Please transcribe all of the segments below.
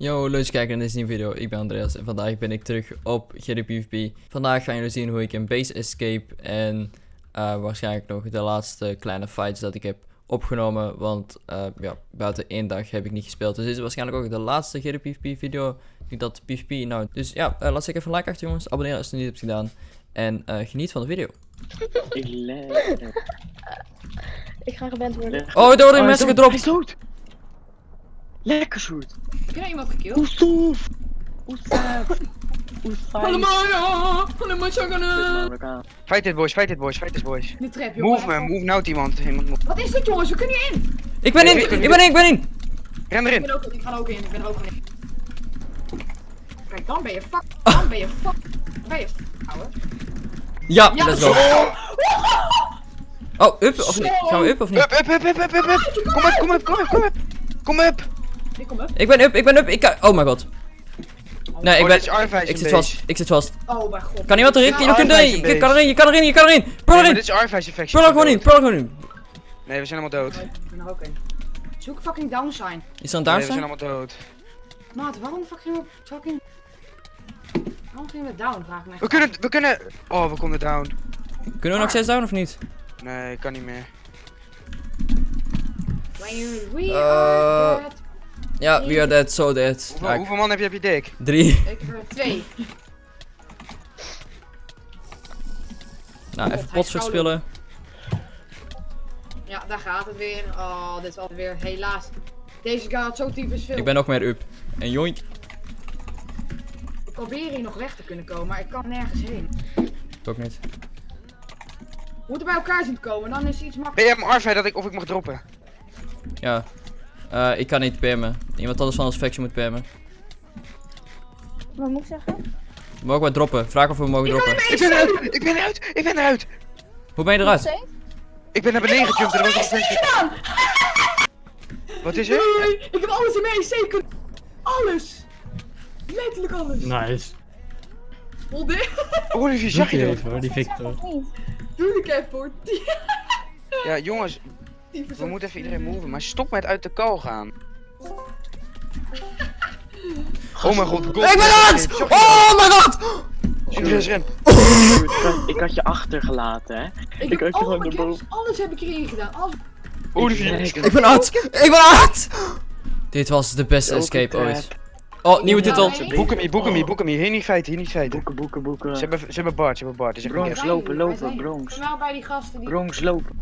Yo, leuk kijken naar deze nieuwe video. Ik ben Andreas en vandaag ben ik terug op GDPVP. Vandaag gaan jullie zien hoe ik een base escape en eh, waarschijnlijk nog de laatste kleine fights dat ik heb opgenomen. Want eh, ja, buiten één dag heb ik niet gespeeld. Dus dit is waarschijnlijk ook de laatste GDPVP video die dat PvP nou. Dus ja, uh, laat zeker even een like achter jongens. Abonneer als je het niet hebt gedaan. En eh, geniet van de video. Ik lekker. Ik ga geband worden. Oh, er worden mensen gedropt. Lekker soort. Heb je nou iemand gekilld? Hoe stof. Hoe staat. Hoe fijn. Allemaal ja! Allemaal chagana! Fight it boys, fight it boys, fight it boys. De trap, jongen. Move man, move nou iemand. iemand move. Wat is dit, jongens? We kunnen hier in! Ik ben in, ik ben in, ik ben in. Ren Ik erin. ben ook in, ik ga er ook in, ik ben er ook in. Kijk, dan ben je fuck. Dan ben je fuck. Dan ben je fuck, ouwe. Ja, Ja, let's go. Oh, up of niet? Gaan we up of niet? Up, up, up, up, up, up, up. Kom up, kom up, kom up, kom up. Kom up. Ik kom up. Ik ben up, ik ben up, ik kan... Oh mijn god. Nee, ik Oh, ben... Ik zit vast, ik zit vast. Oh mijn god. Kan iemand erin? Ja, Je kunt erin, je kan erin, je kan erin, je kan erin. Maar erin, dit is Arvijs effect. pul er gewoon in, pul er gewoon in. Nee, we zijn allemaal dood. Ik ben er ook in. Zoek fucking down sign. Is er een Nee, we down zijn sign? allemaal dood. Maat, waarom fucking we fucking... Waarom gingen we down, vraag ik me We kunnen, we kunnen... Oh, we konden down. Kunnen we nog steeds down of niet? Nee, kan niet meer. When you, we Eh, are dead. Ja, we are dead, so dead. Hoeveel, man heb je op je dik? Drie. Ik heb er twee. Nou, even pots verspillen. Ja, daar gaat het weer. Oh, dit is alweer helaas. Deze guy had zo tyfus veel. Ik ben nog meer up. En joink. Ik probeer hier nog weg te kunnen komen, maar ik kan nergens heen. Ik ook niet. We moeten bij elkaar zien te komen, dan is het iets Ben makkelijker. jij hem Arvij dat ik of ik mag droppen? Ja. Eh, ik kan niet PM'en. Iemand anders van ons faction moet PM'en. Wat moet ik zeggen? Mogen we droppen? Vraag of we mogen droppen. Ik ben eruit, ik ben eruit, ik ben eruit. Hoe ben je eruit? Ik ben naar beneden gejumpt en er was nog een gedaan! Wat is er? Nee, ik heb alles in mijn zeker. Alles! Letterlijk alles. Nice. Dit. Olivier, zag je dat? hoor, die Victor. Doe ik even voor. Ja, jongens, we moeten even iedereen moven, maar stop met uit de kal gaan. Oh mijn god, god. Ik ben eruit! Oh mijn god! Andreas, ren. Ik had je achtergelaten, hè? Ik Ik heb had je gewoon erboven. games, alles heb ik erin gedaan. Alles. Olivier. Ik ben uit! Ik ben uit! Dit was de beste escape ooit. Oh, nieuwe titel. nee. Boek hem hier, boek hem hier, boek hem hier. Niet feiten, hier niet feiten. Boeken, boeken, boeken. Ze hebben, ze hebben Bart, ze hebben Bart. Dus Bronx. lopen, lopen, zijn- Bronx. Ik ben wel bij die gasten die. Bronx lopen.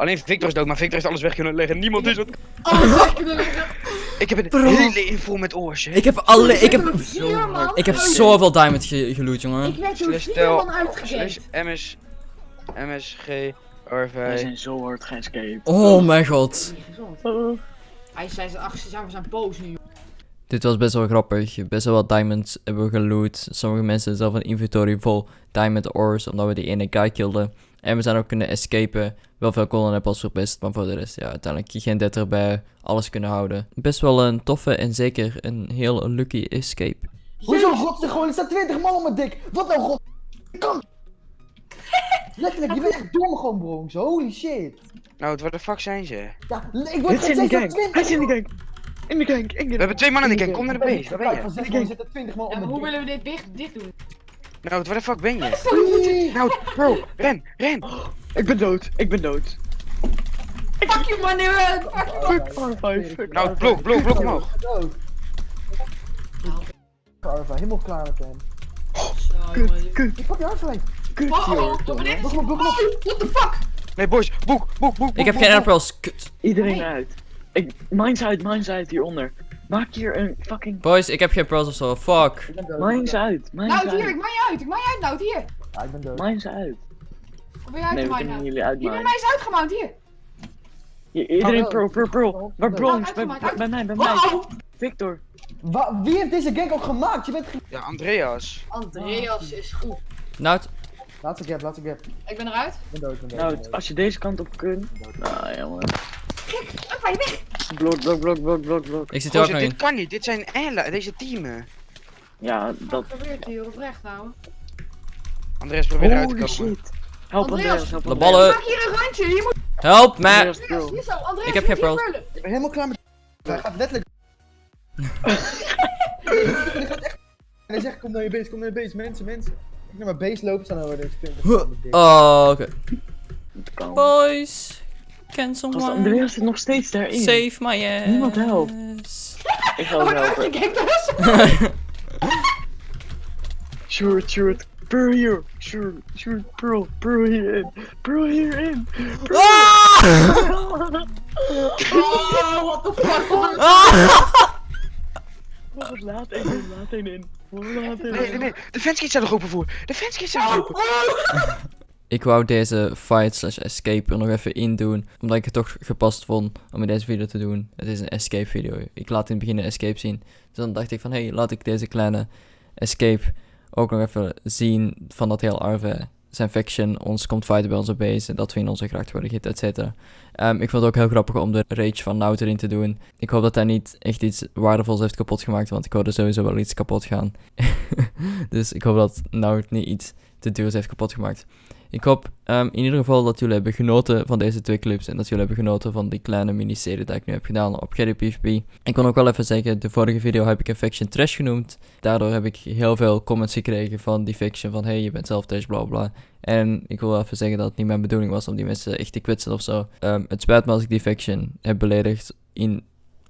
Alleen Victor is dood, maar Victor heeft alles weg kunnen leggen. Niemand is het. Alles weg kunnen leggen. Ik heb een Bro. hele info met oors. hè. Ik heb alle... Ik heb... vier Ik heb zoveel diamond ge geloot, jongen. Ik werd door vier man uitgegeven. MS, MSG, Wij RV. zijn zo hard geescaped. Oh mijn god. Gezond. Oh. Hij zei ze zijn, we zijn boos nu. Dit was best wel grappig. Best wel wat diamonds hebben we geloot. Sommige mensen zelf een inventory vol diamond ores, omdat we die ene guy kilden. En we zijn ook kunnen escapen. Wel veel golden apples verpest, maar voor de rest, ja, uiteindelijk geen dead erbij. Alles kunnen houden. Best wel een toffe en zeker een heel lucky escape. Hoezo god gewoon? Er staan 20 man op mijn dik. Wat nou god? Ik kan. Letterlijk, je bent echt dom gewoon bronx. Holy shit. Nou, waar de fuck zijn ze? Ja, ik word Dit is in de gang. 20 Hij is in de gang. In de gang. In de We hebben twee mannen in de gang, kom naar de base. Waar ben Kijk, je? van 6 man zitten 20 man op En mijn hoe willen we dit dicht doen? Nou, waar de fuck ben je? Nee. Nou, bro, ren, ren. Ik ben dood. Ik ben dood. Fuck you man! Fuck you man! Fuck R5. Fuck Nou, R5. blok, blok, blok omhoog. Dood. Arva, helemaal klaar met hem. Kut, kut, Ik pak je Arva. kut, Oh, oh, joh. oh, what the fuck? Nee, boys, boek, boek, boek. Ik heb geen apples. Kut. Iedereen uit. Ik, mine's uit, mine's uit hieronder. Maak hier een fucking... Boys, ik heb geen pearls of zo. Fuck. Dood. Mine's uit, mine's Nou, hier, ik uit. maak je uit, ik maak je uit, nou, hier. Ja, ik ben dood. Mine's uit. Of ben je uit Nee, te jullie Hier, bij mij is uitgemouwd, hier. Hier, Iedereen Oh, pro, pro, pro. Waar Bronx? Bij, uitgemaakt, bij mij, bij mij. Victor. Wa- wie heeft deze gang ook gemaakt? Je bent ge- Ja, Andreas. Andreas is goed. Nou, het- Laatste gap, laatste gap. Ik ben eruit. Ik ben dood, ben. Nou, dood. als je deze kant op kunt. Nou, jongen. Up, hij weg. Blok, blok, blok, blok, blok, blok. ik zit er ook dit in. kan niet. Dit zijn ella, deze teamen. Ja, dat. Wat gebeurt hier oprecht nou? Andreas, probeer eruit te Holy komen. shit. Help Andreas. Andreas, help De ballen. Maak hier een randje, je moet... Help mij. Andreas, zo, Andreas, Ik heb je geen pearls. Ik ben helemaal klaar met. Hij gaat letterlijk. Die gaat echt... En hij zegt, kom naar je base, kom naar je base, mensen, mensen. Ik naar mijn base lopen, staan er weer 20 man met dik. Oh, oké. Boys, can someone Andreas zit nog steeds daarin. save my ass? Niemand helpt. Ik ga hem Oh, helpen. ik heb. Sure, sure. Pearl hier. Sure, sure. Pearl. Pearl hierin. Pearl hierin. Pearl. Oh, what the fuck? Oh, laat één in. Laat één in. Oh, Laat één Nee, nee, in. nee. De fanskits zijn er open voor. De fanskits zijn er open. Ik wou deze fight slash escape er nog even in doen, omdat ik het toch gepast vond om in deze video te doen. Het is een escape video. Ik laat in het begin een escape zien. Dus dan dacht ik van, hé, hey, laat ik deze kleine escape ook nog even zien van dat heel Arve zijn faction ons komt fighten bij onze base en dat we in onze gracht worden gehit, et cetera. Ehm, ik vond het ook heel grappig om de rage van Nout erin te doen. Ik hoop dat hij niet echt iets waardevols heeft kapot gemaakt, want ik hoorde sowieso wel iets kapot gaan. dus ik hoop dat Nout niet iets te duurs heeft kapot gemaakt. Ik hoop ehm, in ieder geval dat jullie hebben genoten van deze twee clips en dat jullie hebben genoten van die kleine miniserie die ik nu heb gedaan op PvP. Ik kon ook wel even zeggen, de vorige video heb ik een faction trash genoemd. Daardoor heb ik heel veel comments gekregen van die faction van hey, je bent zelf trash, bla bla. En ik wil even zeggen dat het niet mijn bedoeling was om die mensen echt te kwetsen of zo. Ehm, het spijt me als ik die faction heb beledigd in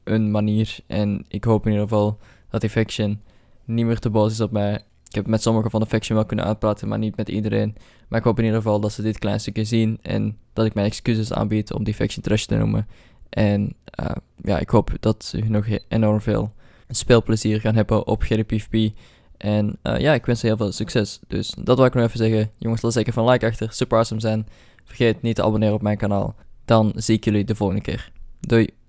een manier. En ik hoop in ieder geval dat die faction niet meer te boos is op mij. Ik heb met sommigen van de faction wel kunnen uitpraten, maar niet met iedereen. Maar ik hoop in ieder geval dat ze dit klein stukje zien en dat ik mijn excuses aanbied om die faction trash te noemen. En eh, ja, ik hoop dat ze nog enorm veel speelplezier gaan hebben op Gerry PvP. En eh, ja, ik wens ze heel veel succes. Dus dat wil ik nog even zeggen. Jongens, laat zeker van like achter. Super awesome zijn. Vergeet niet te abonneren op mijn kanaal. Dan zie ik jullie de volgende keer. Doei.